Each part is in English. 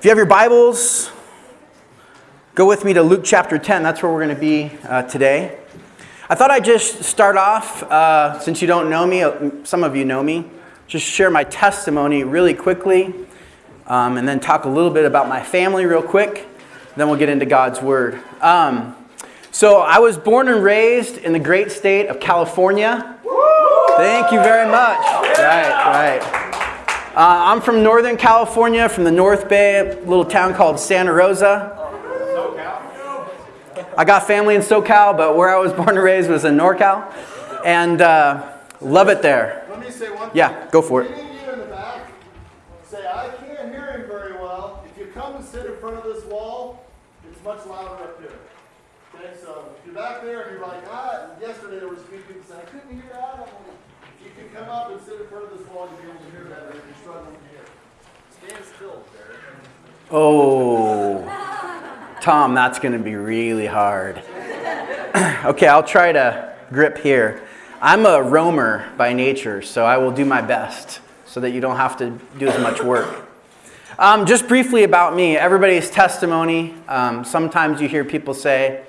If you have your Bibles, go with me to Luke chapter 10. That's where we're going to be uh, today. I thought I'd just start off, uh, since you don't know me, uh, some of you know me, just share my testimony really quickly, um, and then talk a little bit about my family real quick. Then we'll get into God's Word. Um, so, I was born and raised in the great state of California. Thank you very much. Right, right. Uh, I'm from Northern California, from the North Bay, a little town called Santa Rosa. I got family in SoCal, but where I was born and raised was in NorCal. And uh, love it there. Let me say one thing. Yeah, go for it. Any of you in the back say, I can't hear him very well. If you come and sit in front of this wall, it's much louder up here. Okay, so if you're back there and you're like, ah, yesterday there was a few people saying, I couldn't hear that. I'm like, if you can come up and sit in front of this wall, you'll be able to hear better if you're struggling to hear. Stand still, Derek. Oh, Tom, that's going to be really hard. okay, I'll try to grip here. I'm a roamer by nature, so I will do my best so that you don't have to do as much work. Um, just briefly about me, everybody's testimony. Um, sometimes you hear people say,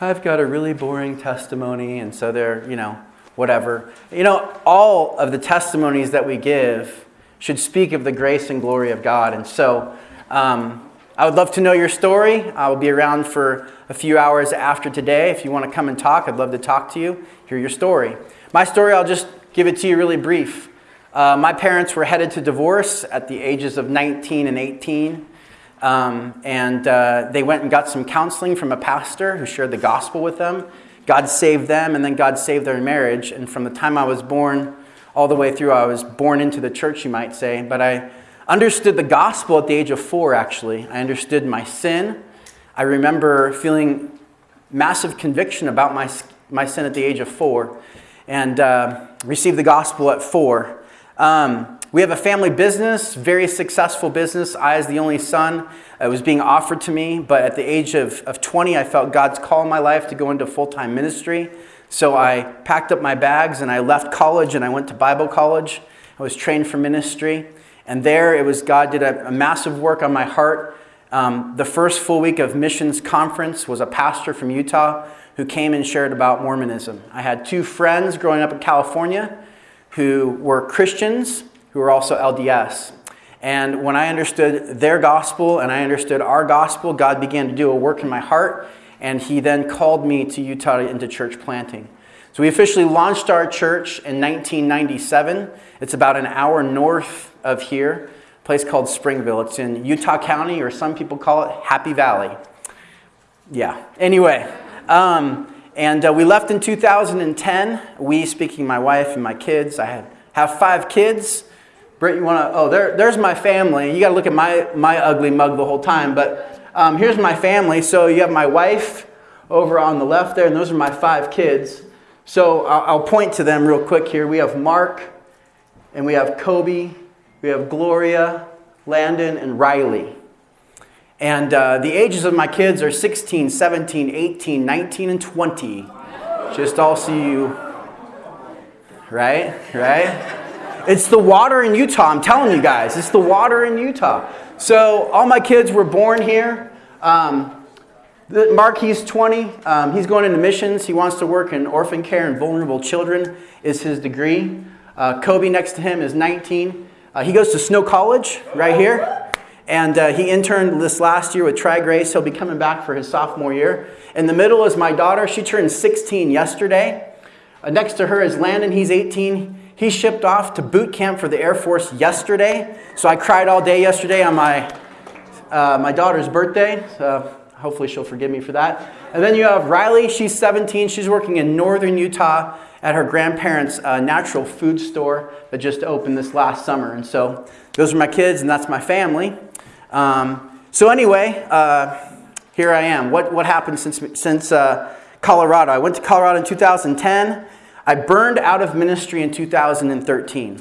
I've got a really boring testimony, and so they're, you know, whatever. You know, all of the testimonies that we give should speak of the grace and glory of God. And so um, I would love to know your story. I will be around for a few hours after today. If you want to come and talk, I'd love to talk to you, hear your story. My story, I'll just give it to you really brief. Uh, my parents were headed to divorce at the ages of 19 and 18. Um, and uh, they went and got some counseling from a pastor who shared the gospel with them. God saved them, and then God saved their marriage. And from the time I was born all the way through, I was born into the church, you might say. But I understood the gospel at the age of four, actually. I understood my sin. I remember feeling massive conviction about my, my sin at the age of four and uh, received the gospel at four. Um, we have a family business, very successful business. I, as the only son, it was being offered to me, but at the age of, of 20, I felt God's call in my life to go into full time ministry. So I packed up my bags and I left college and I went to Bible college. I was trained for ministry. And there it was God did a, a massive work on my heart. Um, the first full week of missions conference was a pastor from Utah who came and shared about Mormonism. I had two friends growing up in California who were Christians who were also LDS. And when I understood their gospel and I understood our gospel, God began to do a work in my heart. And He then called me to Utah into church planting. So we officially launched our church in 1997. It's about an hour north of here, a place called Springville. It's in Utah County, or some people call it Happy Valley. Yeah, anyway. Um, and uh, we left in 2010. We, speaking my wife and my kids, I had, have five kids. Britt, you want to? Oh, there, there's my family. You got to look at my, my ugly mug the whole time. But um, here's my family. So you have my wife over on the left there, and those are my five kids. So I'll, I'll point to them real quick here. We have Mark, and we have Kobe, we have Gloria, Landon, and Riley. And uh, the ages of my kids are 16, 17, 18, 19, and 20. Just all see you, right? Right? It's the water in Utah, I'm telling you guys. It's the water in Utah. So all my kids were born here. Um, Mark, he's 20. Um, he's going into missions. He wants to work in orphan care and vulnerable children, is his degree. Uh, Kobe, next to him, is 19. Uh, he goes to Snow College right here. And uh, he interned this last year with Tri Grace. He'll be coming back for his sophomore year. In the middle is my daughter. She turned 16 yesterday. Uh, next to her is Landon. He's 18. He shipped off to boot camp for the Air Force yesterday. So I cried all day yesterday on my, uh, my daughter's birthday. So hopefully she'll forgive me for that. And then you have Riley. She's 17. She's working in northern Utah at her grandparents' uh, natural food store that just opened this last summer. And so those are my kids, and that's my family. Um, so anyway, uh, here I am. What, what happened since, since uh, Colorado? I went to Colorado in 2010. I burned out of ministry in 2013.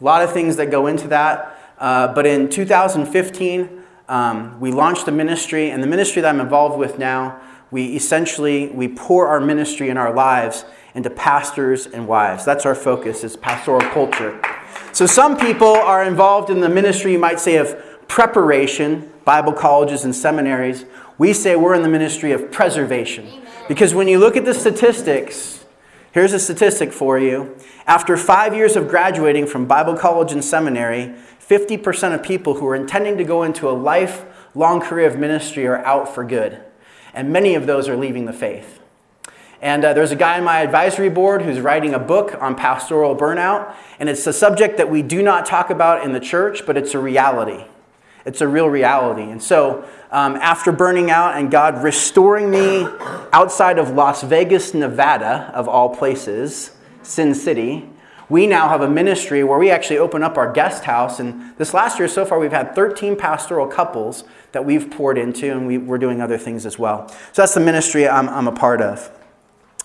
A lot of things that go into that. Uh, but in 2015, um, we launched a ministry, and the ministry that I'm involved with now, we essentially we pour our ministry and our lives into pastors and wives. That's our focus, is pastoral culture. So some people are involved in the ministry, you might say, of preparation, Bible colleges and seminaries. We say we're in the ministry of preservation. Because when you look at the statistics, here's a statistic for you. After five years of graduating from Bible college and seminary, 50% of people who are intending to go into a lifelong career of ministry are out for good. And many of those are leaving the faith. And uh, there's a guy on my advisory board who's writing a book on pastoral burnout. And it's a subject that we do not talk about in the church, but it's a reality. It's a real reality. And so, um, after burning out and God restoring me outside of Las Vegas, Nevada, of all places, Sin City, we now have a ministry where we actually open up our guest house. And this last year so far, we've had 13 pastoral couples that we've poured into, and we, are doing other things as well. So that's the ministry I'm, I'm a part of.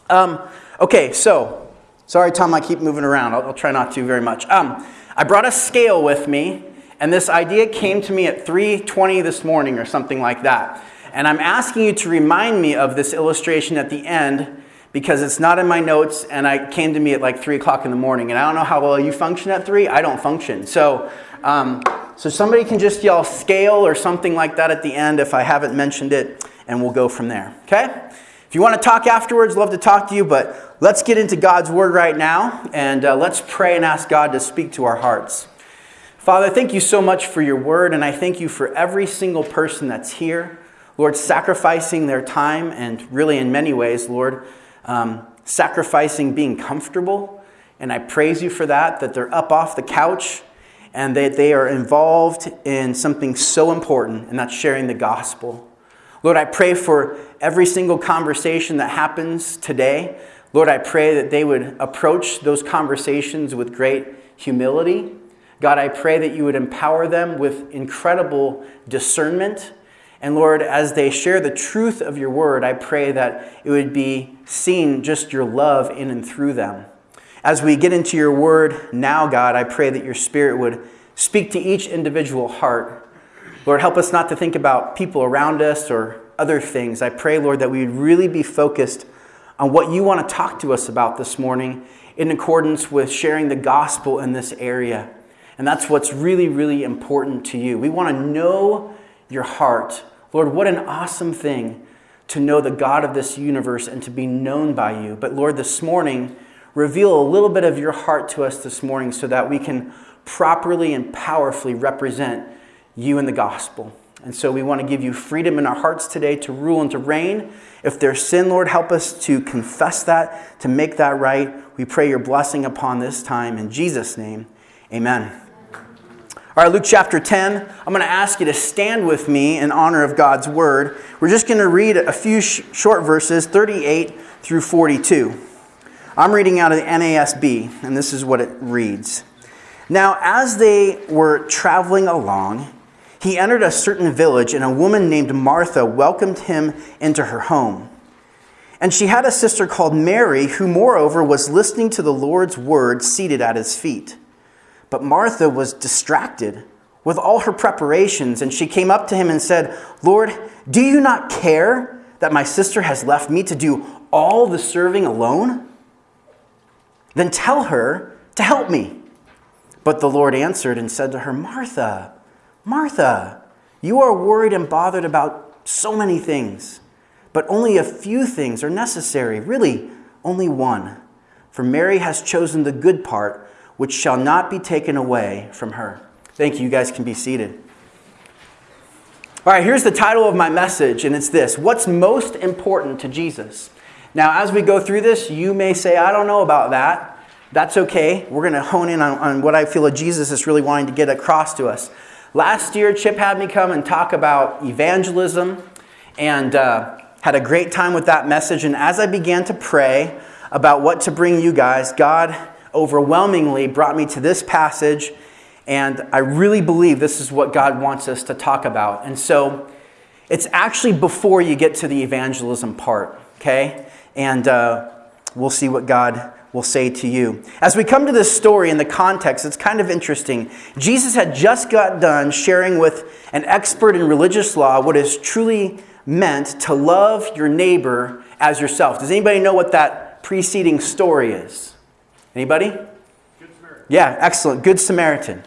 Um, okay, so sorry, Tom, I keep moving around. I'll, I'll try not to very much. Um, I brought a scale with me, and this idea came to me at 3:20 this morning or something like that. And I'm asking you to remind me of this illustration at the end because it's not in my notes, and it came to me at like three o'clock in the morning. And I don't know how well you function at three. I don't function. So, um, so somebody can just yell scale or something like that at the end if I haven't mentioned it, and we'll go from there. Okay? If you want to talk afterwards, love to talk to you, but let's get into God's Word right now and uh, let's pray and ask God to speak to our hearts. Father, thank you so much for your Word, and I thank you for every single person that's here. Lord, sacrificing their time and really in many ways, Lord, um, sacrificing being comfortable. And I praise you for that, that they're up off the couch and that they are involved in something so important, and that's sharing the gospel. Lord, I pray for every single conversation that happens today. Lord, I pray that they would approach those conversations with great humility. God, I pray that you would empower them with incredible discernment. And Lord, as they share the truth of your word, I pray that it would be seen just your love in and through them. As we get into your word now, God, I pray that your spirit would speak to each individual heart Lord, help us not to think about people around us or other things. I pray, Lord, that we would really be focused on what you want to talk to us about this morning in accordance with sharing the gospel in this area. And that's what's really, really important to you. We want to know your heart. Lord, what an awesome thing to know the God of this universe and to be known by you. But Lord, this morning, reveal a little bit of your heart to us this morning so that we can properly and powerfully represent you and the gospel. And so we want to give you freedom in our hearts today to rule and to reign. If there's sin, Lord, help us to confess that, to make that right. We pray your blessing upon this time. In Jesus' name, amen. All right, Luke chapter 10. I'm going to ask you to stand with me in honor of God's word. We're just going to read a few sh- short verses, 38 through 42. I'm reading out of the NASB, and this is what it reads. Now, as they were traveling along, he entered a certain village, and a woman named Martha welcomed him into her home. And she had a sister called Mary, who, moreover, was listening to the Lord's word seated at his feet. But Martha was distracted with all her preparations, and she came up to him and said, Lord, do you not care that my sister has left me to do all the serving alone? Then tell her to help me. But the Lord answered and said to her, Martha, Martha, you are worried and bothered about so many things, but only a few things are necessary, really, only one. For Mary has chosen the good part, which shall not be taken away from her. Thank you. You guys can be seated. All right, here's the title of my message, and it's this What's most important to Jesus? Now, as we go through this, you may say, I don't know about that. That's okay. We're going to hone in on, on what I feel that Jesus is really wanting to get across to us. Last year, Chip had me come and talk about evangelism and uh, had a great time with that message. And as I began to pray about what to bring you guys, God overwhelmingly brought me to this passage. And I really believe this is what God wants us to talk about. And so it's actually before you get to the evangelism part, okay? And uh, we'll see what God will say to you. As we come to this story in the context, it's kind of interesting. Jesus had just got done sharing with an expert in religious law what is truly meant to love your neighbor as yourself. Does anybody know what that preceding story is? Anybody? Good Samaritan. Yeah, excellent. Good Samaritan.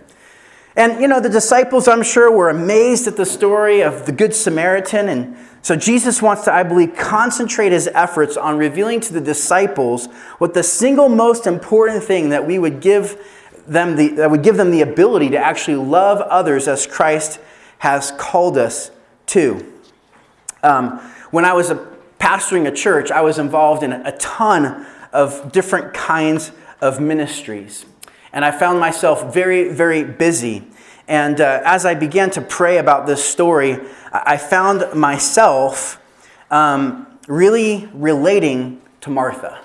And, you know, the disciples, I'm sure, were amazed at the story of the Good Samaritan. And so Jesus wants to, I believe, concentrate his efforts on revealing to the disciples what the single most important thing that we would give them the, that would give them the ability to actually love others as Christ has called us to. Um, when I was a, pastoring a church, I was involved in a ton of different kinds of ministries. And I found myself very, very busy. And uh, as I began to pray about this story, I found myself um, really relating to Martha.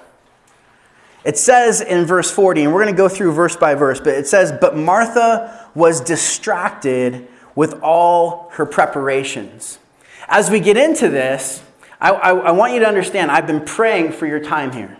It says in verse 40, and we're going to go through verse by verse, but it says, But Martha was distracted with all her preparations. As we get into this, I, I, I want you to understand I've been praying for your time here,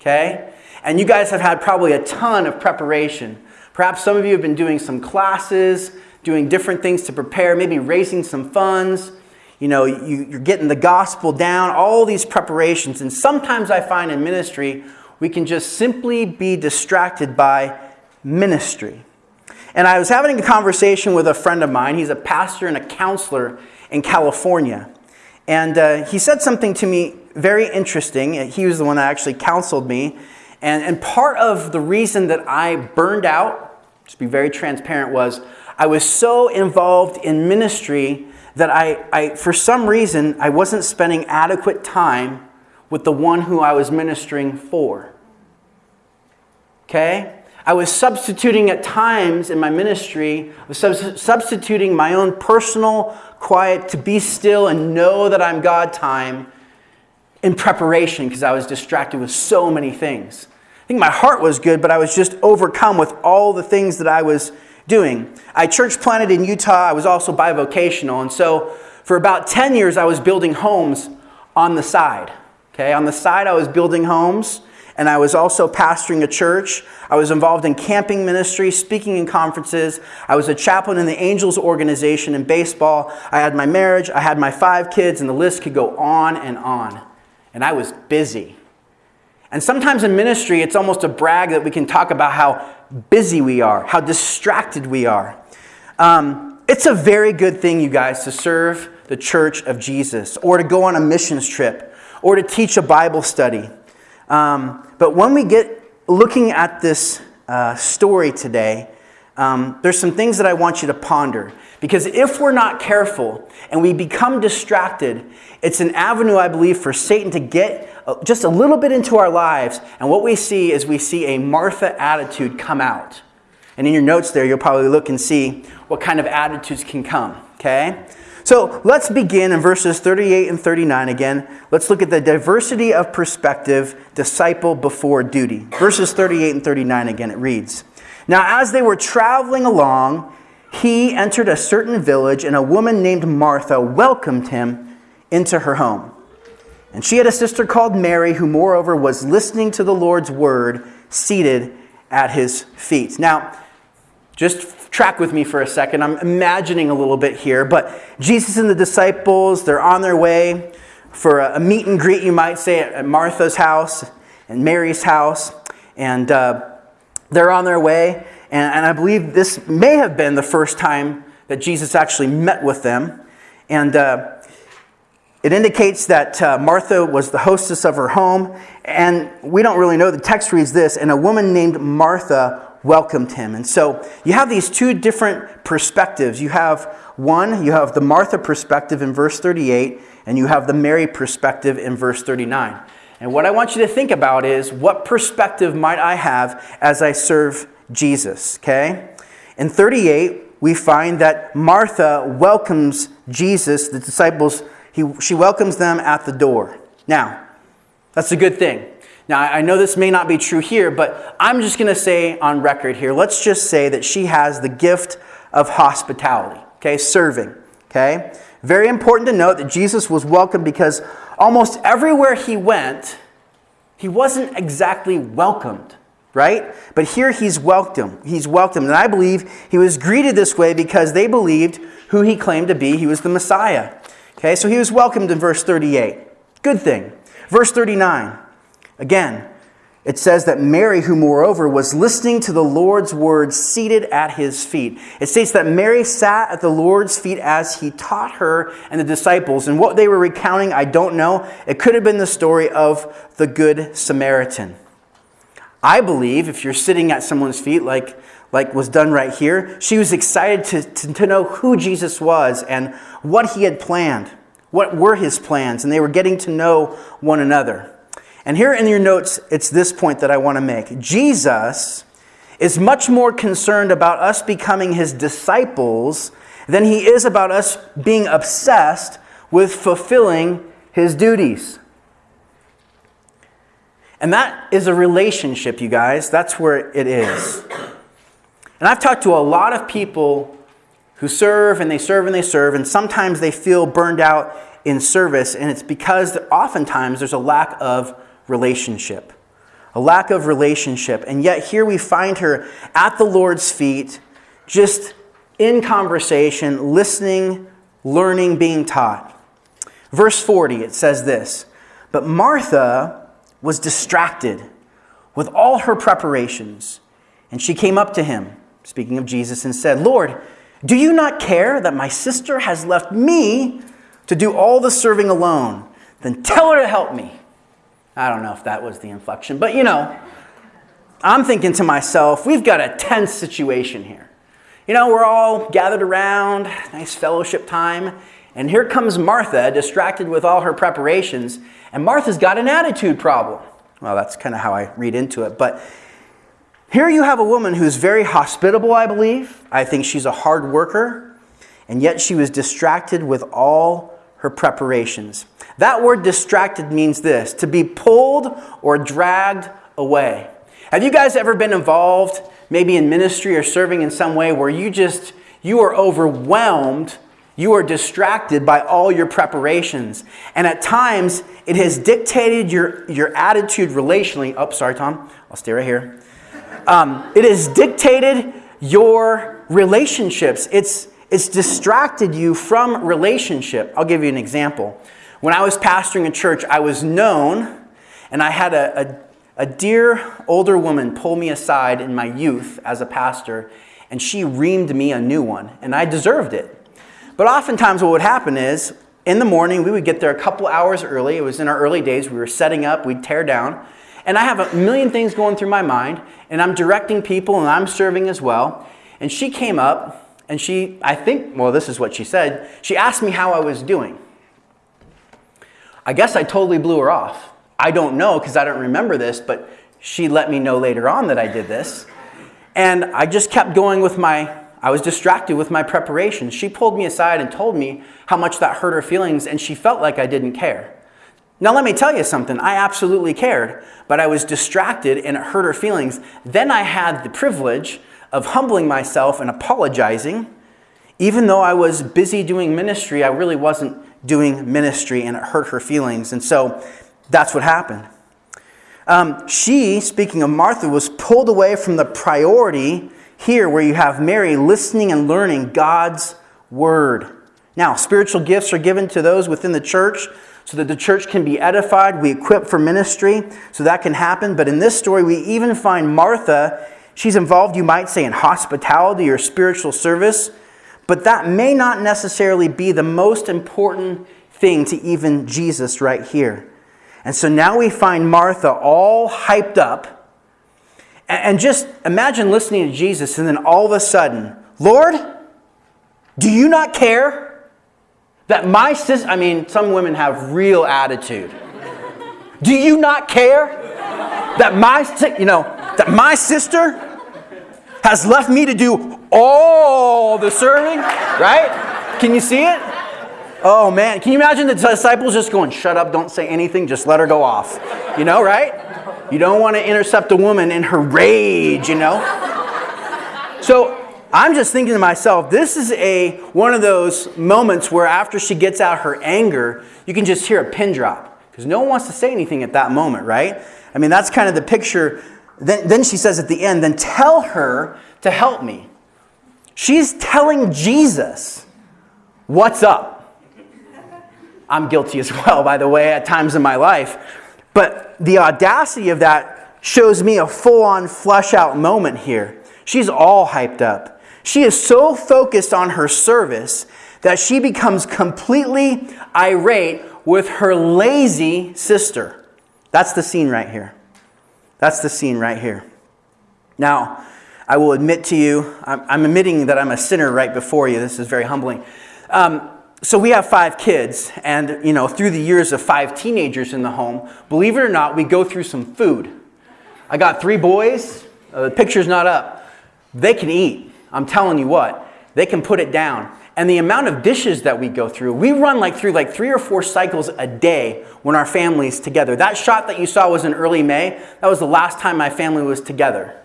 okay? And you guys have had probably a ton of preparation. Perhaps some of you have been doing some classes, doing different things to prepare, maybe raising some funds. You know, you, you're getting the gospel down, all these preparations. And sometimes I find in ministry, we can just simply be distracted by ministry. And I was having a conversation with a friend of mine. He's a pastor and a counselor in California. And uh, he said something to me very interesting. He was the one that actually counseled me. And, and part of the reason that I burned out, to be very transparent, was I was so involved in ministry that I, I, for some reason, I wasn't spending adequate time with the one who I was ministering for. Okay? I was substituting at times in my ministry, I was substituting my own personal quiet to be still and know that I'm God time in preparation because I was distracted with so many things think my heart was good, but I was just overcome with all the things that I was doing. I church planted in Utah. I was also bivocational. And so for about 10 years, I was building homes on the side. Okay, on the side, I was building homes and I was also pastoring a church. I was involved in camping ministry, speaking in conferences. I was a chaplain in the Angels organization in baseball. I had my marriage, I had my five kids, and the list could go on and on. And I was busy. And sometimes in ministry, it's almost a brag that we can talk about how busy we are, how distracted we are. Um, it's a very good thing, you guys, to serve the church of Jesus, or to go on a missions trip, or to teach a Bible study. Um, but when we get looking at this uh, story today, um, there's some things that I want you to ponder. Because if we're not careful and we become distracted, it's an avenue, I believe, for Satan to get uh, just a little bit into our lives. And what we see is we see a Martha attitude come out. And in your notes there, you'll probably look and see what kind of attitudes can come. Okay? So let's begin in verses 38 and 39 again. Let's look at the diversity of perspective, disciple before duty. Verses 38 and 39 again, it reads Now, as they were traveling along, he entered a certain village, and a woman named Martha welcomed him into her home. And she had a sister called Mary, who moreover was listening to the Lord's word, seated at his feet. Now, just track with me for a second. I'm imagining a little bit here, but Jesus and the disciples, they're on their way for a meet and greet, you might say, at Martha's house and Mary's house. And uh, they're on their way. And, and I believe this may have been the first time that Jesus actually met with them. And uh, it indicates that uh, Martha was the hostess of her home, and we don't really know. The text reads this, and a woman named Martha welcomed him. And so you have these two different perspectives. You have one, you have the Martha perspective in verse 38, and you have the Mary perspective in verse 39. And what I want you to think about is what perspective might I have as I serve Jesus, okay? In 38, we find that Martha welcomes Jesus, the disciples he, she welcomes them at the door. Now, that's a good thing. Now, I know this may not be true here, but I'm just going to say on record here, let's just say that she has the gift of hospitality, okay, serving, okay? Very important to note that Jesus was welcomed because almost everywhere he went, he wasn't exactly welcomed, right? But here he's welcomed. He's welcomed. And I believe he was greeted this way because they believed who he claimed to be. He was the Messiah. Okay, so he was welcomed in verse 38. Good thing. Verse 39. Again, it says that Mary, who moreover was listening to the Lord's words seated at his feet. It states that Mary sat at the Lord's feet as he taught her and the disciples. And what they were recounting, I don't know. It could have been the story of the Good Samaritan. I believe if you're sitting at someone's feet, like, like was done right here, she was excited to, to, to know who Jesus was and what he had planned. What were his plans? And they were getting to know one another. And here in your notes, it's this point that I want to make. Jesus is much more concerned about us becoming his disciples than he is about us being obsessed with fulfilling his duties. And that is a relationship, you guys. That's where it is. And I've talked to a lot of people who serve and they serve and they serve, and sometimes they feel burned out in service, and it's because oftentimes there's a lack of relationship. A lack of relationship. And yet here we find her at the Lord's feet, just in conversation, listening, learning, being taught. Verse 40, it says this But Martha was distracted with all her preparations, and she came up to him, speaking of Jesus, and said, Lord, do you not care that my sister has left me to do all the serving alone? Then tell her to help me. I don't know if that was the inflection, but you know, I'm thinking to myself, we've got a tense situation here. You know, we're all gathered around, nice fellowship time, and here comes Martha, distracted with all her preparations, and Martha's got an attitude problem. Well, that's kind of how I read into it, but here you have a woman who's very hospitable, I believe. I think she's a hard worker, and yet she was distracted with all her preparations. That word distracted means this to be pulled or dragged away. Have you guys ever been involved, maybe in ministry or serving in some way, where you just, you are overwhelmed, you are distracted by all your preparations. And at times, it has dictated your, your attitude relationally. Oh, sorry, Tom. I'll stay right here. Um, it has dictated your relationships. It's, it's distracted you from relationship. I'll give you an example. When I was pastoring a church, I was known, and I had a, a, a dear older woman pull me aside in my youth as a pastor, and she reamed me a new one, and I deserved it. But oftentimes, what would happen is in the morning, we would get there a couple hours early. It was in our early days. We were setting up, we'd tear down. And I have a million things going through my mind, and I'm directing people and I'm serving as well. And she came up, and she, I think, well, this is what she said. She asked me how I was doing. I guess I totally blew her off. I don't know because I don't remember this, but she let me know later on that I did this. And I just kept going with my, I was distracted with my preparation. She pulled me aside and told me how much that hurt her feelings, and she felt like I didn't care. Now, let me tell you something. I absolutely cared, but I was distracted and it hurt her feelings. Then I had the privilege of humbling myself and apologizing. Even though I was busy doing ministry, I really wasn't doing ministry and it hurt her feelings. And so that's what happened. Um, she, speaking of Martha, was pulled away from the priority here where you have Mary listening and learning God's word. Now, spiritual gifts are given to those within the church so that the church can be edified. We equip for ministry so that can happen. But in this story, we even find Martha, she's involved, you might say, in hospitality or spiritual service. But that may not necessarily be the most important thing to even Jesus right here. And so now we find Martha all hyped up. And just imagine listening to Jesus, and then all of a sudden, Lord, do you not care that my sister, I mean, some women have real attitude. Do you not care that my, you know, that my sister has left me to do all the serving, right? Can you see it? Oh man, can you imagine the disciples just going, shut up, don't say anything, just let her go off? You know, right? You don't want to intercept a woman in her rage, you know? So I'm just thinking to myself, this is a one of those moments where after she gets out her anger, you can just hear a pin drop. Because no one wants to say anything at that moment, right? I mean, that's kind of the picture then, then she says at the end, then tell her to help me. She's telling Jesus what's up. I'm guilty as well, by the way, at times in my life. But the audacity of that shows me a full on flush out moment here. She's all hyped up. She is so focused on her service that she becomes completely irate with her lazy sister. That's the scene right here. That's the scene right here. Now, I will admit to you, I'm, admitting that I'm a sinner right before you. This is very humbling. Um, so we have five kids, and you know, through the years of five teenagers in the home, believe it or not, we go through some food. I got three boys. Uh, the picture's not up. They can eat. I'm telling you what, they can put it down. And the amount of dishes that we go through, we run like through like three or four cycles a day when our family's together. That shot that you saw was in early May. That was the last time my family was together.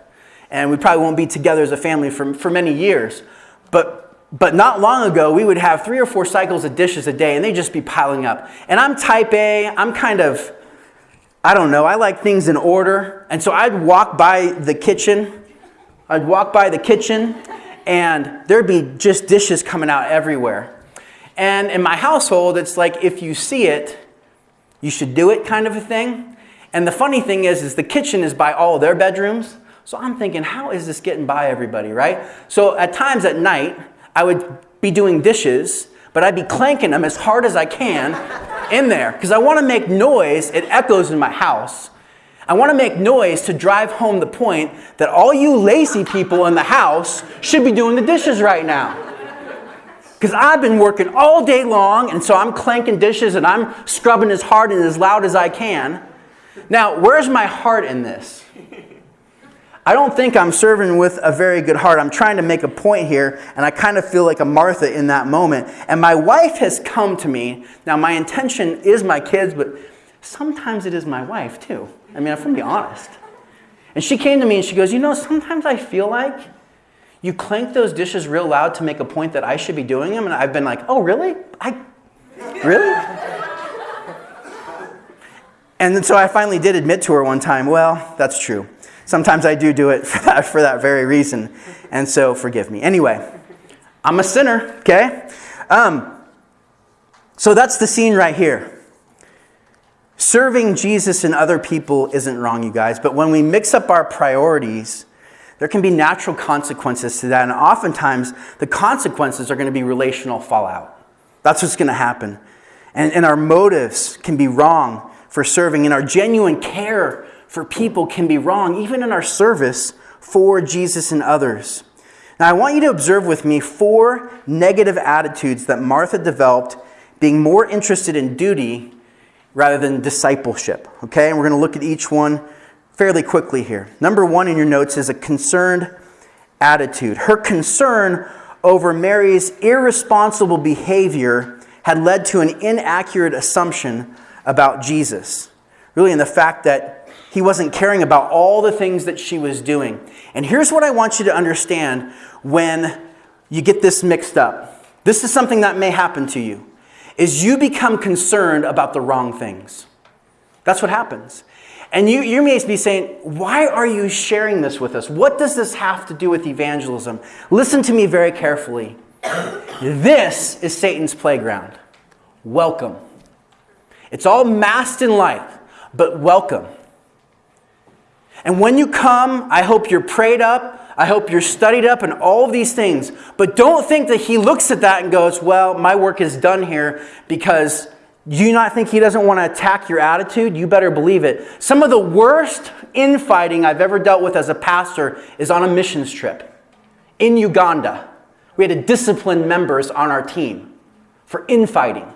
And we probably won't be together as a family for, for many years. But but not long ago, we would have three or four cycles of dishes a day, and they'd just be piling up. And I'm type A, I'm kind of, I don't know, I like things in order. And so I'd walk by the kitchen, I'd walk by the kitchen, and there'd be just dishes coming out everywhere. And in my household, it's like if you see it, you should do it kind of a thing. And the funny thing is, is the kitchen is by all their bedrooms. So I'm thinking, how is this getting by everybody, right? So at times at night, I would be doing dishes, but I'd be clanking them as hard as I can in there because I want to make noise. It echoes in my house. I want to make noise to drive home the point that all you lazy people in the house should be doing the dishes right now. Because I've been working all day long, and so I'm clanking dishes and I'm scrubbing as hard and as loud as I can. Now, where's my heart in this? I don't think I'm serving with a very good heart. I'm trying to make a point here, and I kind of feel like a Martha in that moment. And my wife has come to me. Now, my intention is my kids, but sometimes it is my wife too. I mean, I'm going to be honest. And she came to me and she goes, You know, sometimes I feel like you clank those dishes real loud to make a point that I should be doing them. And I've been like, Oh, really? I, really? and so I finally did admit to her one time, Well, that's true. Sometimes I do do it for that, for that very reason. And so forgive me. Anyway, I'm a sinner, okay? Um, so that's the scene right here. Serving Jesus and other people isn't wrong, you guys, but when we mix up our priorities, there can be natural consequences to that. And oftentimes, the consequences are going to be relational fallout. That's what's going to happen. And, and our motives can be wrong for serving, and our genuine care for people can be wrong, even in our service for Jesus and others. Now, I want you to observe with me four negative attitudes that Martha developed, being more interested in duty rather than discipleship. Okay, and we're going to look at each one fairly quickly here. Number one in your notes is a concerned attitude. Her concern over Mary's irresponsible behavior had led to an inaccurate assumption about Jesus. Really, in the fact that he wasn't caring about all the things that she was doing. And here's what I want you to understand when you get this mixed up. This is something that may happen to you. Is you become concerned about the wrong things. That's what happens. And you, you may be saying, why are you sharing this with us? What does this have to do with evangelism? Listen to me very carefully. This is Satan's playground. Welcome. It's all masked in light, but welcome. And when you come, I hope you're prayed up. I hope you're studied up and all of these things. But don't think that he looks at that and goes, well, my work is done here because do you not think he doesn't want to attack your attitude? You better believe it. Some of the worst infighting I've ever dealt with as a pastor is on a missions trip in Uganda. We had to discipline members on our team for infighting.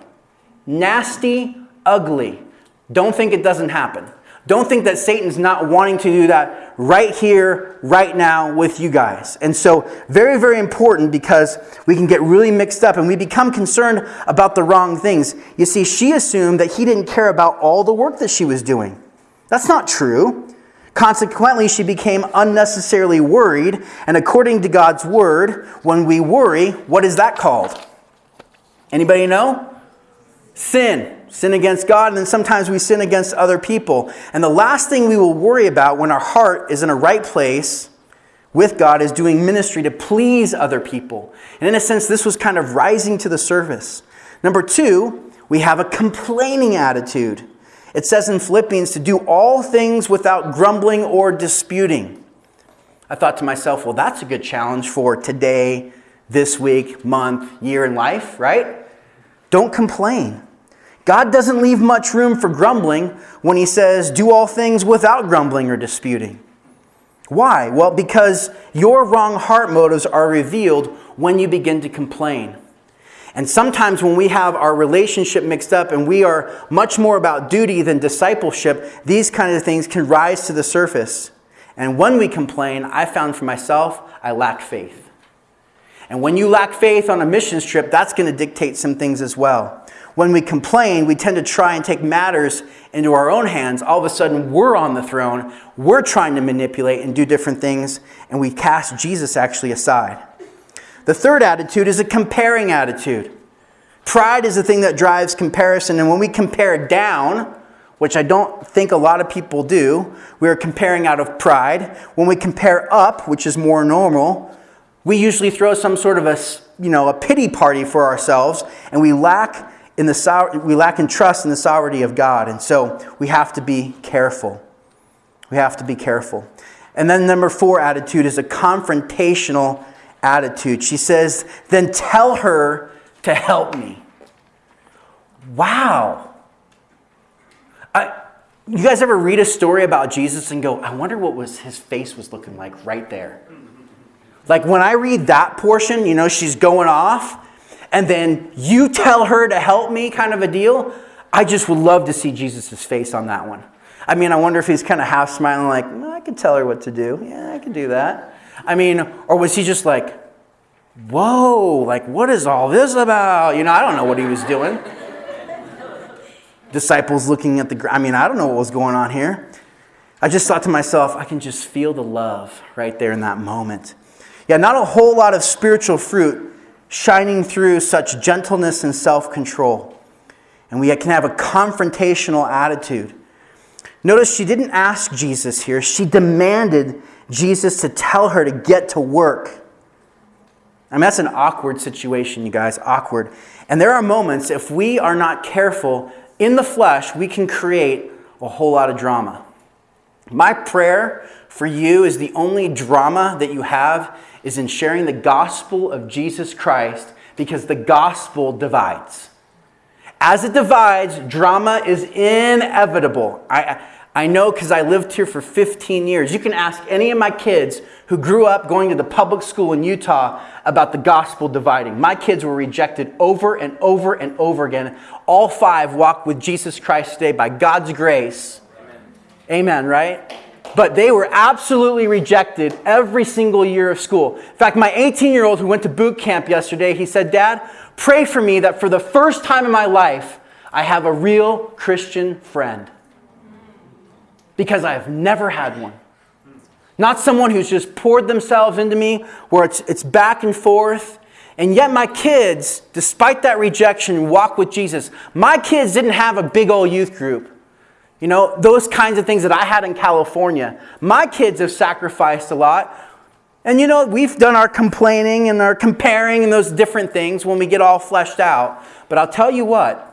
Nasty, ugly. Don't think it doesn't happen. Don't think that Satan's not wanting to do that right here, right now with you guys. And so, very, very important because we can get really mixed up and we become concerned about the wrong things. You see, she assumed that he didn't care about all the work that she was doing. That's not true. Consequently, she became unnecessarily worried. And according to God's word, when we worry, what is that called? Anybody know? Sin sin against God, and then sometimes we sin against other people. And the last thing we will worry about when our heart is in a right place with God is doing ministry to please other people. And in a sense, this was kind of rising to the surface. Number two, we have a complaining attitude. It says in Philippians to do all things without grumbling or disputing. I thought to myself, well, that's a good challenge for today, this week, month, year in life, right? Don't complain. God doesn't leave much room for grumbling when he says, do all things without grumbling or disputing. Why? Well, because your wrong heart motives are revealed when you begin to complain. And sometimes when we have our relationship mixed up and we are much more about duty than discipleship, these kind of things can rise to the surface. And when we complain, I found for myself, I lack faith. And when you lack faith on a mission trip, that's going to dictate some things as well. When we complain, we tend to try and take matters into our own hands. All of a sudden, we're on the throne. We're trying to manipulate and do different things, and we cast Jesus actually aside. The third attitude is a comparing attitude. Pride is the thing that drives comparison, and when we compare down, which I don't think a lot of people do, we are comparing out of pride. When we compare up, which is more normal, we usually throw some sort of a, you know, a pity party for ourselves, and we lack in the we lack in trust in the sovereignty of God, and so we have to be careful. We have to be careful. And then number four attitude is a confrontational attitude. She says, Then tell her to help me. Wow. I, you guys ever read a story about Jesus and go, I wonder what was his face was looking like right there? Like when I read that portion, you know, she's going off, and then you tell her to help me, kind of a deal. I just would love to see Jesus' face on that one. I mean, I wonder if he's kind of half smiling, like, well, I could tell her what to do. Yeah, I could do that. I mean, or was he just like, whoa, like, what is all this about? You know, I don't know what he was doing. Disciples looking at the, I mean, I don't know what was going on here. I just thought to myself, I can just feel the love right there in that moment. Yeah, not a whole lot of spiritual fruit shining through such gentleness and self control. And we can have a confrontational attitude. Notice she didn't ask Jesus here, she demanded Jesus to tell her to get to work. I mean, that's an awkward situation, you guys, awkward. And there are moments, if we are not careful, in the flesh, we can create a whole lot of drama. My prayer for you is the only drama that you have is in sharing the gospel of Jesus Christ because the gospel divides. As it divides, drama is inevitable. I, I know because I lived here for 15 years. You can ask any of my kids who grew up going to the public school in Utah about the gospel dividing. My kids were rejected over and over and over again. All five walk with Jesus Christ today by God's grace. Amen, Amen right? But they were absolutely rejected every single year of school. In fact, my 18 year old who went to boot camp yesterday, he said, Dad, pray for me that for the first time in my life, I have a real Christian friend because I have never had one. Not someone who's just poured themselves into me where it's, it's back and forth. And yet, my kids, despite that rejection, walk with Jesus. My kids didn't have a big old youth group. You know, those kinds of things that I had in California. My kids have sacrificed a lot. And you know, we've done our complaining and our comparing and those different things when we get all fleshed out. But I'll tell you what,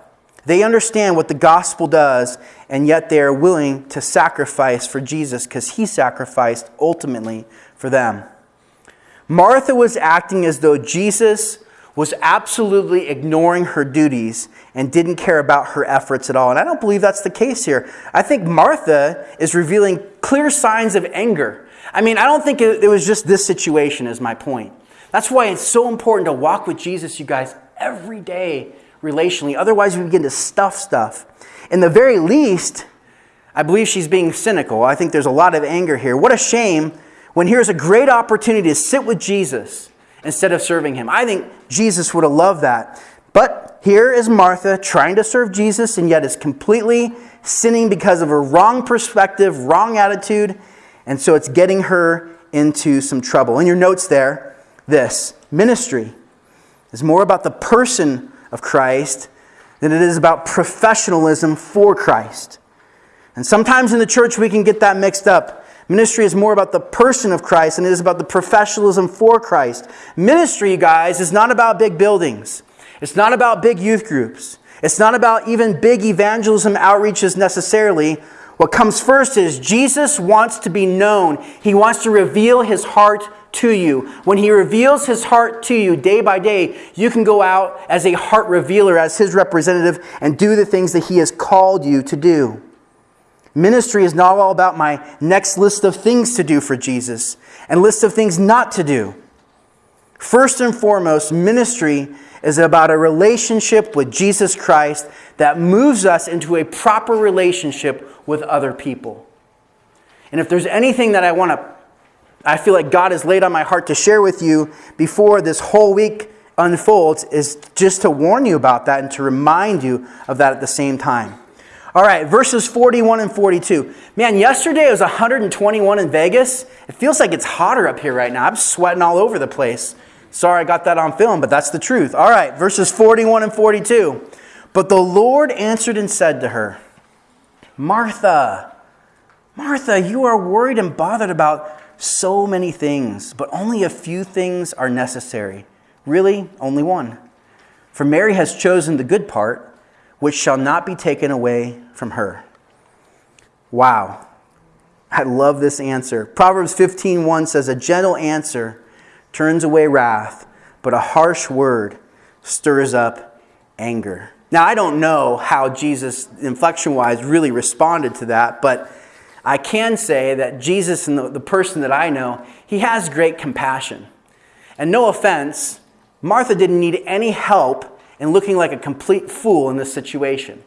they understand what the gospel does, and yet they are willing to sacrifice for Jesus because he sacrificed ultimately for them. Martha was acting as though Jesus was absolutely ignoring her duties and didn't care about her efforts at all. And I don't believe that's the case here. I think Martha is revealing clear signs of anger. I mean, I don't think it, was just this situation, is my point. That's why it's so important to walk with Jesus, you guys, every day relationally. Otherwise, we begin to stuff stuff. In the very least, I believe she's being cynical. I think there's a lot of anger here. What a shame when here's a great opportunity to sit with Jesus instead of serving him. I think Jesus would have loved that. But here is Martha trying to serve Jesus and yet is completely sinning because of a wrong perspective, wrong attitude, and so it's getting her into some trouble. In your notes there, this ministry is more about the person of Christ than it is about professionalism for Christ. And sometimes in the church we can get that mixed up. Ministry is more about the person of Christ than it is about the professionalism for Christ. Ministry, guys, is not about big buildings. It's not about big youth groups. It's not about even big evangelism outreaches necessarily. What comes first is Jesus wants to be known. He wants to reveal his heart to you. When he reveals his heart to you day by day, you can go out as a heart revealer, as his representative, and do the things that he has called you to do. Ministry is not all about my next list of things to do for Jesus and list of things not to do. First and foremost, ministry is about a relationship with Jesus Christ that moves us into a proper relationship with other people. And if there's anything that I want to, I feel like God has laid on my heart to share with you before this whole week unfolds, is just to warn you about that and to remind you of that at the same time. All right, verses 41 and 42. Man, yesterday it was 121 in Vegas. It feels like it's hotter up here right now. I'm sweating all over the place. Sorry I got that on film, but that's the truth. All right, verses 41 and 42. But the Lord answered and said to her, Martha, Martha, you are worried and bothered about so many things, but only a few things are necessary. Really, only one. For Mary has chosen the good part, which shall not be taken away from her. Wow. I love this answer. Proverbs 15:1 says a gentle answer turns away wrath, but a harsh word stirs up anger. Now, I don't know how Jesus, inflection wise, really responded to that, but I can say that Jesus and the, the, person that I know, he has great compassion. And no offense, Martha didn't need any help in looking like a complete fool in this situation.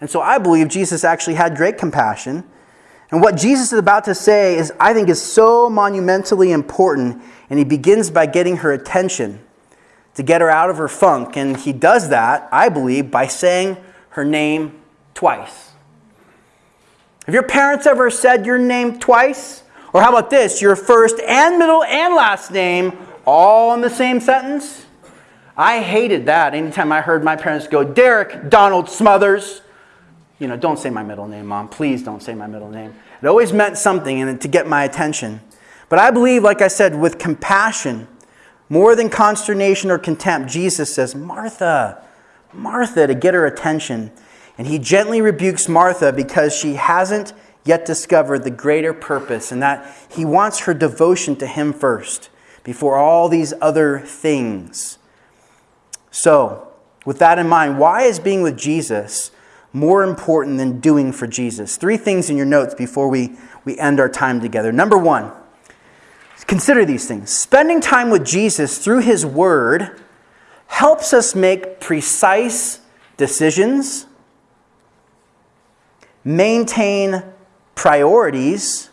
And so I believe Jesus actually had great compassion. And what Jesus is about to say is, I think, is so monumentally important and he begins by getting her attention to get her out of her funk. And he does that, I believe, by saying her name twice. Have your parents ever said your name twice? Or how about this, your first and middle and last name all in the same sentence? I hated that anytime I heard my parents go, Derek Donald Smothers. You know, don't say my middle name, mom. Please don't say my middle name. It always meant something and to get my attention. But I believe, like I said, with compassion, more than consternation or contempt, Jesus says, Martha, Martha, to get her attention. And he gently rebukes Martha because she hasn't yet discovered the greater purpose, and that he wants her devotion to him first before all these other things. So, with that in mind, why is being with Jesus more important than doing for Jesus? Three things in your notes before we, we end our time together. Number one, Consider these things. Spending time with Jesus through his word helps us make precise decisions, maintain priorities,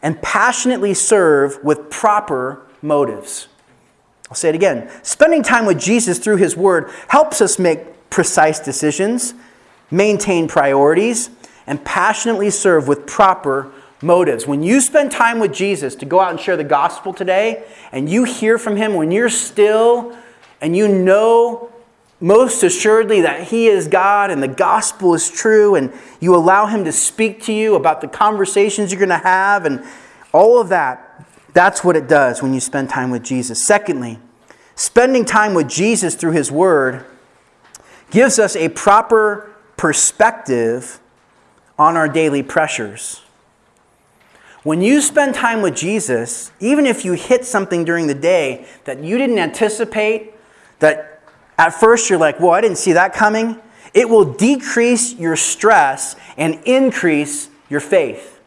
and passionately serve with proper motives. I'll say it again. Spending time with Jesus through his word helps us make precise decisions, maintain priorities, and passionately serve with proper motives. When you spend time with Jesus to go out and share the gospel today, and you hear from him when you're still and you know most assuredly that he is God and the gospel is true, and you allow him to speak to you about the conversations you're going to have and all of that, that's what it does when you spend time with Jesus. Secondly, spending time with Jesus through his word gives us a proper perspective on our daily pressures. When you spend time with Jesus, even if you hit something during the day that you didn't anticipate, that at first you're like, well, I didn't see that coming, it will decrease your stress and increase your faith.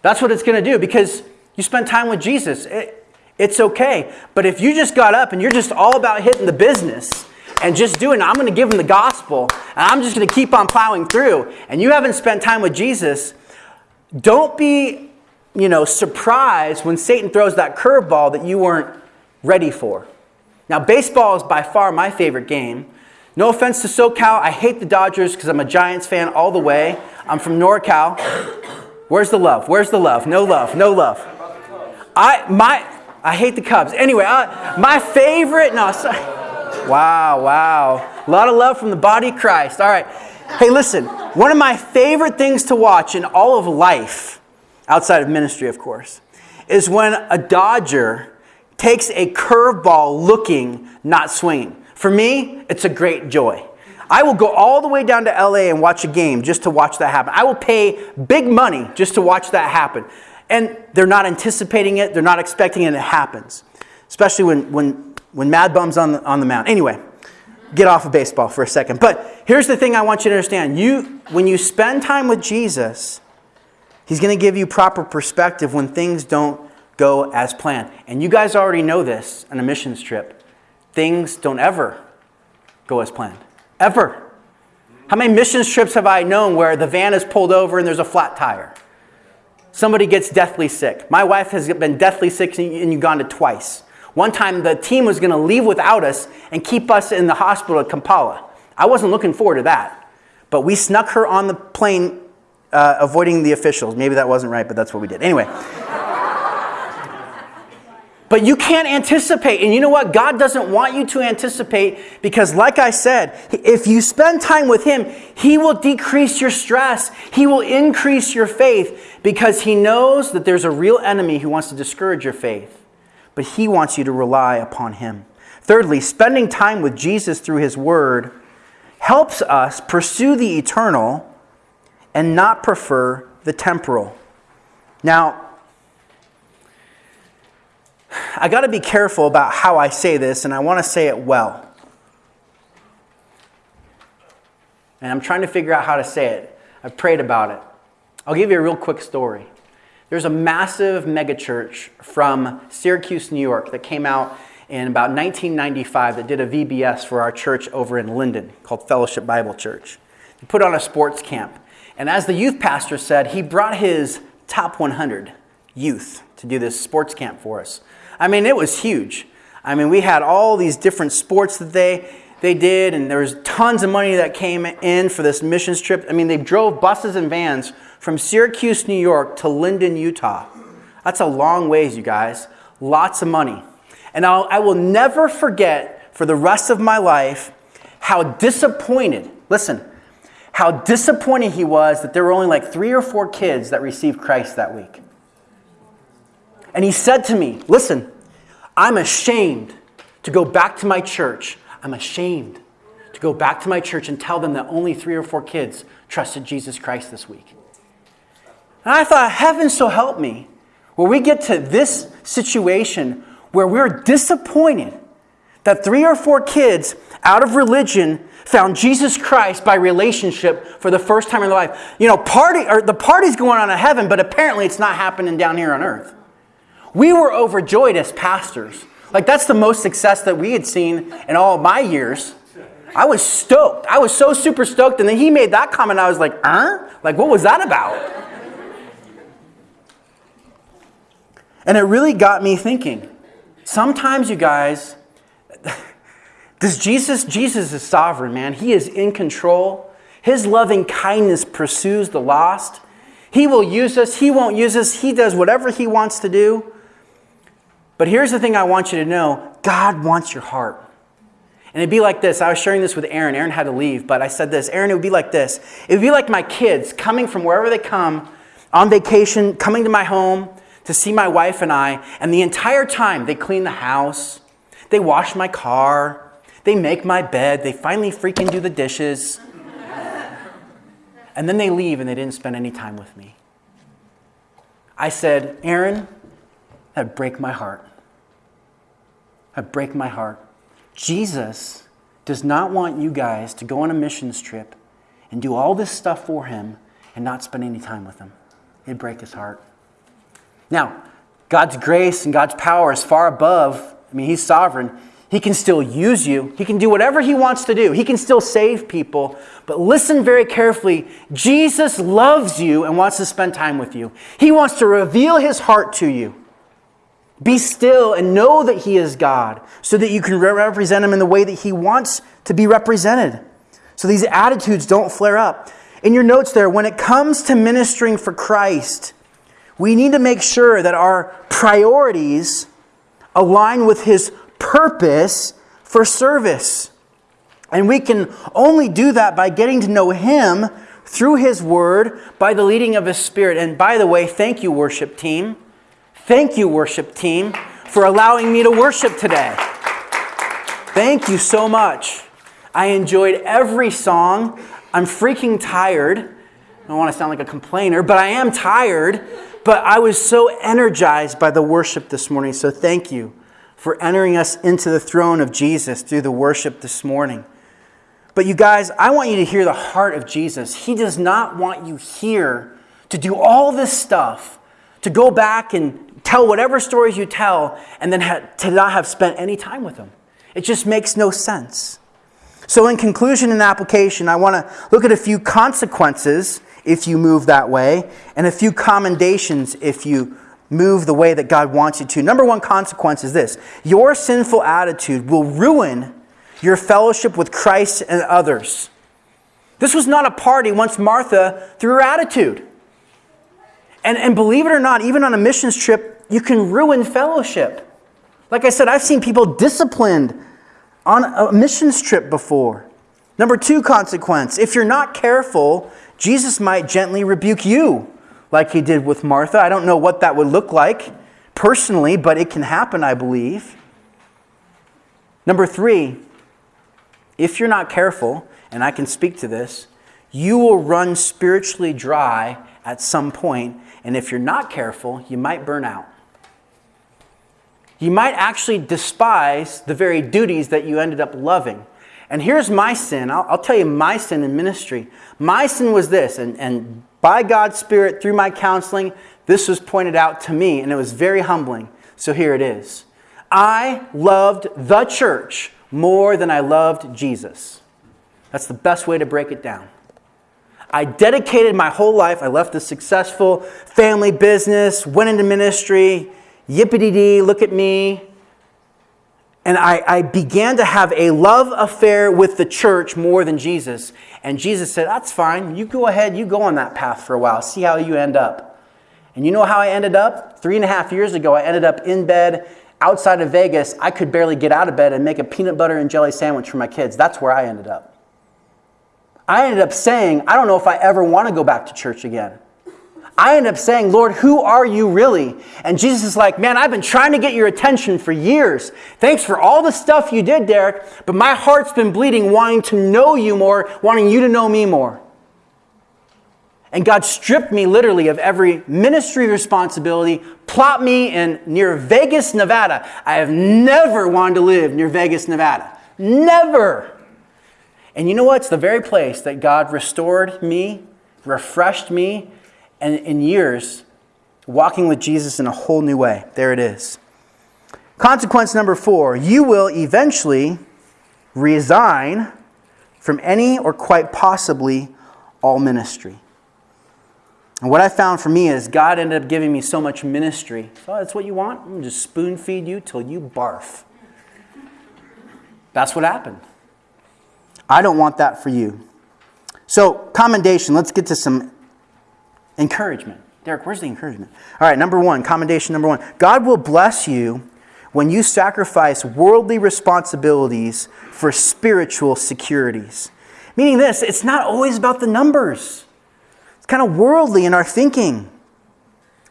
That's what it's going to do because you spend time with Jesus. It, it's okay. But if you just got up and you're just all about hitting the business and just doing, I'm going to give them the gospel and I'm just going to keep on plowing through, and you haven't spent time with Jesus, don't be, you know, surprised when Satan throws that curveball that you weren't ready for. Now, baseball is by far my favorite game. No offense to SoCal, I hate the Dodgers because I'm a Giants fan all the way. I'm from NorCal. Where's the love? Where's the love? No love. No love. I my I hate the Cubs. Anyway, I, my favorite. No, sorry. Wow, wow. A lot of love from the body of Christ. All right. Hey, listen, one of my favorite things to watch in all of life, outside of ministry, of course, is when a Dodger takes a curveball looking, not swinging. For me, it's a great joy. I will go all the way down to LA and watch a game just to watch that happen. I will pay big money just to watch that happen. And they're not anticipating it, they're not expecting it, and it happens. Especially when, when, when Mad Bum's on the, on the mound. Anyway, get off of baseball for a second. But here's the thing I want you to understand. You, when you spend time with Jesus, He's going to give you proper perspective when things don't go as planned. And you guys already know this on a missions trip. Things don't ever go as planned. Ever. How many missions trips have I known where the van is pulled over and there's a flat tire? Somebody gets deathly sick. My wife has been deathly sick in Uganda twice. One time the team was going to leave without us and keep us in the hospital at Kampala. I wasn't looking forward to that. But we snuck her on the plane, uh, avoiding the officials. Maybe that wasn't right, but that's what we did. Anyway. But you can't anticipate. And you know what? God doesn't want you to anticipate because, like I said, if you spend time with Him, He will decrease your stress. He will increase your faith because He knows that there's a real enemy who wants to discourage your faith. But He wants you to rely upon Him. Thirdly, spending time with Jesus through His Word helps us pursue the eternal and not prefer the temporal. Now, I got to be careful about how I say this, and I want to say it well. And I'm trying to figure out how to say it. I've prayed about it. I'll give you a real quick story. There's a massive megachurch from Syracuse, New York, that came out in about 1995 that did a VBS for our church over in Lindon called Fellowship Bible Church. He put on a sports camp. And as the youth pastor said, he brought his top 100 youth to do this sports camp for us. I mean, it was huge. I mean, we had all these different sports that they, they did, and there was tons of money that came in for this missions trip. I mean, they drove buses and vans from Syracuse, New York to Lindon, Utah. That's a long ways, you guys. Lots of money. And I'll, I will never forget for the rest of my life how disappointed, listen, how disappointed he was that there were only like three or four kids that received Christ that week. And he said to me, Listen, I'm ashamed to go back to my church. I'm ashamed to go back to my church and tell them that only three or four kids trusted Jesus Christ this week. And I thought, Heaven so help me, where we get to this situation where we're disappointed that three or four kids out of religion found Jesus Christ by relationship for the first time in their life. You know, party or the party's going on in heaven, but apparently it's not happening down here on earth. We were overjoyed as pastors. Like, that's the most success that we had seen in all my years. I was stoked. I was so super stoked. And then he made that comment. I was like, huh? Like, what was that about? And it really got me thinking. Sometimes, you guys, does Jesus, Jesus is sovereign, man. He is in control. His loving kindness pursues the lost. He will use us, He won't use us. He does whatever He wants to do. But here's the thing I want you to know God wants your heart. And it'd be like this. I was sharing this with Aaron. Aaron had to leave, but I said this Aaron, it would be like this. It would be like my kids coming from wherever they come on vacation, coming to my home to see my wife and I, and the entire time they clean the house, they wash my car, they make my bed, they finally freaking do the dishes. and then they leave and they didn't spend any time with me. I said, Aaron, that'd break my heart. That break my heart. Jesus does not want you guys to go on a missions trip and do all this stuff for him and not spend any time with him. It'd break his heart. Now, God's grace and God's power is far above, I mean, He's sovereign. He can still use you. He can do whatever He wants to do. He can still save people. But listen very carefully. Jesus loves you and wants to spend time with you. He wants to reveal His heart to you. Be still and know that He is God so that you can represent Him in the way that He wants to be represented. So these attitudes don't flare up. In your notes there, when it comes to ministering for Christ, we need to make sure that our priorities align with His purpose for service. And we can only do that by getting to know Him through His Word by the leading of His Spirit. And by the way, thank you, worship team. Thank you, worship team, for allowing me to worship today. Thank you so much. I enjoyed every song. I'm freaking tired. I don't want to sound like a complainer, but I am tired. But I was so energized by the worship this morning. So thank you for entering us into the throne of Jesus through the worship this morning. But you guys, I want you to hear the heart of Jesus. He does not want you here to do all this stuff, to go back and tell whatever stories you tell, and then to not have spent any time with them. It just makes no sense. So, in conclusion and application, I want to look at a few consequences if you move that way, and a few commendations if you move the way that God wants you to. Number one consequence is this your sinful attitude will ruin your fellowship with Christ and others. This was not a party once Martha threw her attitude. And, and believe it or not, even on a missions trip, you can ruin fellowship. Like I said, I've seen people disciplined on a missions trip before. Number two consequence if you're not careful, Jesus might gently rebuke you, like he did with Martha. I don't know what that would look like personally, but it can happen, I believe. Number three, if you're not careful, and I can speak to this, you will run spiritually dry at some point, and if you're not careful, you might burn out. You might actually despise the very duties that you ended up loving. And here's my sin. I'll, I'll, tell you my sin in ministry. My sin was this, and, and by God's Spirit, through my counseling, this was pointed out to me, and it was very humbling. So here it is. I loved the church more than I loved Jesus. That's the best way to break it down. I dedicated my whole life. I left a successful family business, went into ministry, yippity dee, look at me. And I, I, began to have a love affair with the church more than Jesus. And Jesus said, That's fine. You go ahead, you go on that path for a while, see how you end up. And you know how I ended up? Three and a half years ago, I ended up in bed outside of Vegas. I could barely get out of bed and make a peanut butter and jelly sandwich for my kids. That's where I ended up. I ended up saying, I don't know if I ever want to go back to church again. I end up saying, Lord, who are you really? And Jesus is like, Man, I've been trying to get your attention for years. Thanks for all the stuff you did, Derek, but my heart's been bleeding, wanting to know you more, wanting you to know me more. And God stripped me literally of every ministry responsibility, plopped me in near Vegas, Nevada. I have never wanted to live near Vegas, Nevada. Never. And you know what? It's the very place that God restored me, refreshed me, and in years, walking with Jesus in a whole new way. There it is. Consequence number four you will eventually resign from any or quite possibly all ministry. And what I found for me is God ended up giving me so much ministry. Oh, that's what you want? I'm just spoon feed you till you barf. That's what happened. I don't want that for you. So, commendation. Let's get to some Encouragement. Derek, where's the encouragement? All right, number one, commendation number one. God will bless you when you sacrifice worldly responsibilities for spiritual securities. Meaning this, it's not always about the numbers, it's kind of worldly in our thinking.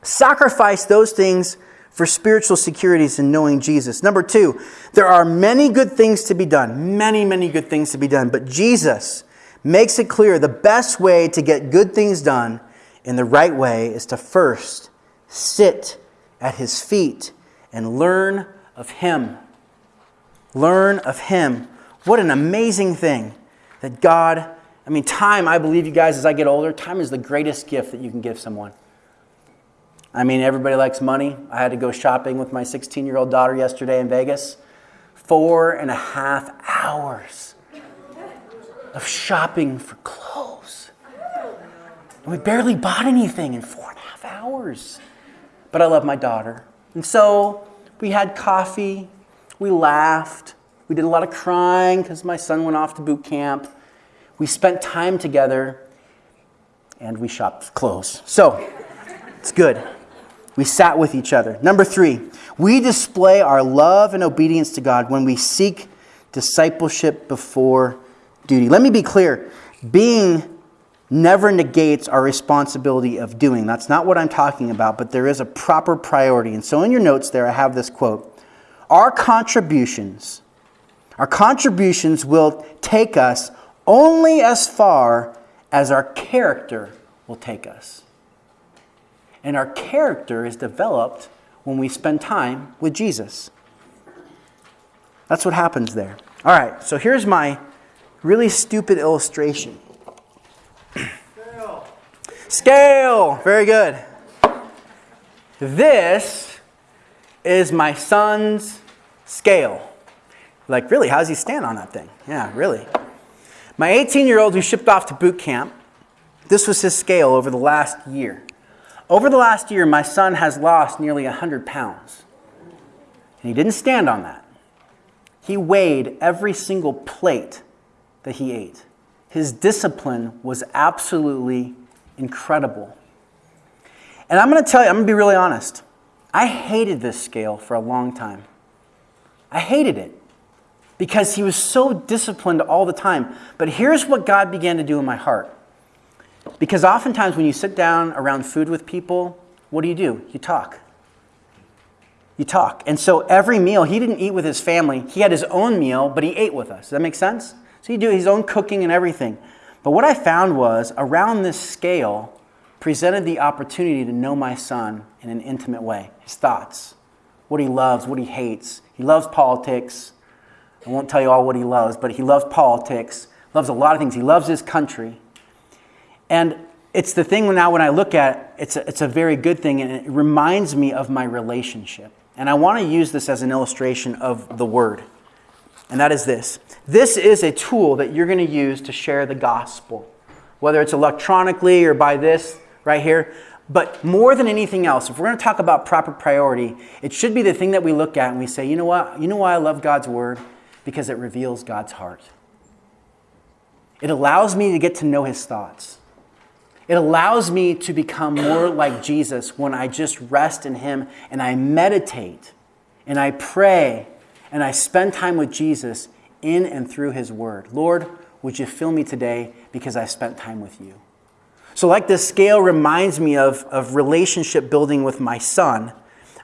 Sacrifice those things for spiritual securities in knowing Jesus. Number two, there are many good things to be done, many, many good things to be done, but Jesus makes it clear the best way to get good things done in the right way is to first sit at his feet and learn of him. Learn of him. What an amazing thing that God, I mean, time, I believe you guys, as I get older, time is the greatest gift that you can give someone. I mean, everybody likes money. I had to go shopping with my 16 year old daughter yesterday in Vegas. Four and a half hours of shopping for clothes. We barely bought anything in four and a half hours. But I love my daughter. And so we had coffee, we laughed, we did a lot of crying because my son went off to boot camp. We spent time together and we shopped clothes. So it's good. We sat with each other. Number three, we display our love and obedience to God when we seek discipleship before duty. Let me be clear being never negates our responsibility of doing. That's not what I'm talking about, but there is a proper priority. And so in your notes there, I have this quote Our contributions Our contributions will take us only as far as our character will take us. And our character is developed when we spend time with Jesus. That's what happens there. All right, so here's my really stupid illustration. Scale. Scale. Very good. This is my son's scale. Like, really, how does he stand on that thing? Yeah, really. My 18 year old who shipped off to boot camp, this was his scale over the last year. Over the last year, my son has lost nearly 100 pounds. And he didn't stand on that. He weighed every single plate that he ate. His discipline was absolutely incredible. And I'm going to tell you, I'm going to be really honest. I hated this scale for a long time. I hated it because he was so disciplined all the time. But here's what God began to do in my heart. Because oftentimes when you sit down around food with people, what do you do? You talk. You talk. And so every meal, he didn't eat with his family. He had his own meal, but he ate with us. Does that make sense? So he do his own cooking and everything. But what I found was around this scale presented the opportunity to know my son in an intimate way. His thoughts, what he loves, what he hates. He loves politics. I won't tell you all what he loves, but he loves politics, loves a lot of things. He loves his country. And it's the thing now when I look at it, it's a, it's a very good thing, and it reminds me of my relationship. And I want to use this as an illustration of the word. And that is this this is a tool that you're going to use to share the gospel, whether it's electronically or by this right here. But more than anything else, if we're going to talk about proper priority, it should be the thing that we look at and we say, you know what? You know why I love God's word? Because it reveals God's heart. It allows me to get to know his thoughts. It allows me to become more like Jesus when I just rest in Him and I meditate and I pray and I spend time with Jesus in and through His Word. Lord, would you fill me today because I spent time with you? So, like this scale reminds me of, of relationship building with my son,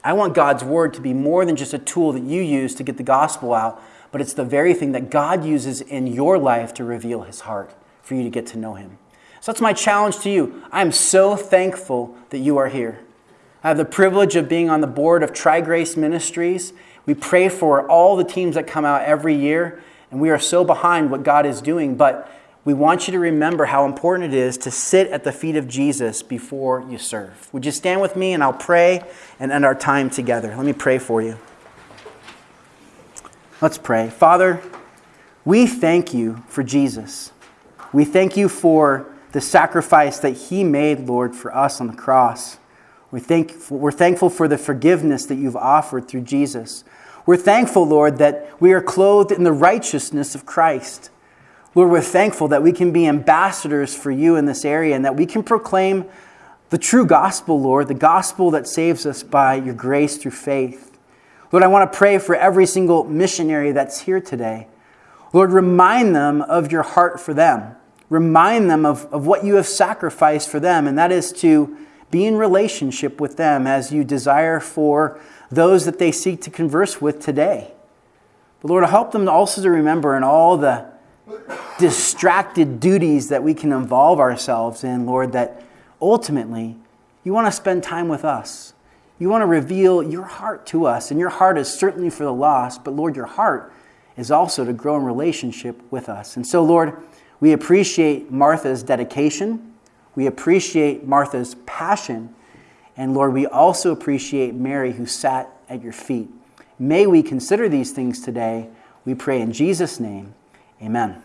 I want God's Word to be more than just a tool that you use to get the gospel out, but it's the very thing that God uses in your life to reveal His heart for you to get to know Him. So that's my challenge to you. I am so thankful that you are here. I have the privilege of being on the board of Tri Grace Ministries. We pray for all the teams that come out every year, and we are so behind what God is doing. But we want you to remember how important it is to sit at the feet of Jesus before you serve. Would you stand with me and I'll pray and end our time together? Let me pray for you. Let's pray. Father, we thank you for Jesus. We thank you for the sacrifice that He made, Lord, for us on the cross. We're thankful, we're thankful for the forgiveness that you've offered through Jesus. We're thankful, Lord, that we are clothed in the righteousness of Christ. Lord, we're thankful that we can be ambassadors for you in this area and that we can proclaim the true gospel, Lord, the gospel that saves us by your grace through faith. Lord, I want to pray for every single missionary that's here today. Lord, remind them of your heart for them remind them of, of what you have sacrificed for them, and that is to be in relationship with them as you desire for those that they seek to converse with today. But Lord, help them also to remember in all the distracted duties that we can involve ourselves in, Lord, that ultimately you want to spend time with us. You want to reveal your heart to us, and your heart is certainly for the lost, but Lord, your heart is also to grow in relationship with us. And so, Lord, we appreciate Martha's dedication. We appreciate Martha's passion. And Lord, we also appreciate Mary who sat at your feet. May we consider these things today. We pray in Jesus' name. Amen.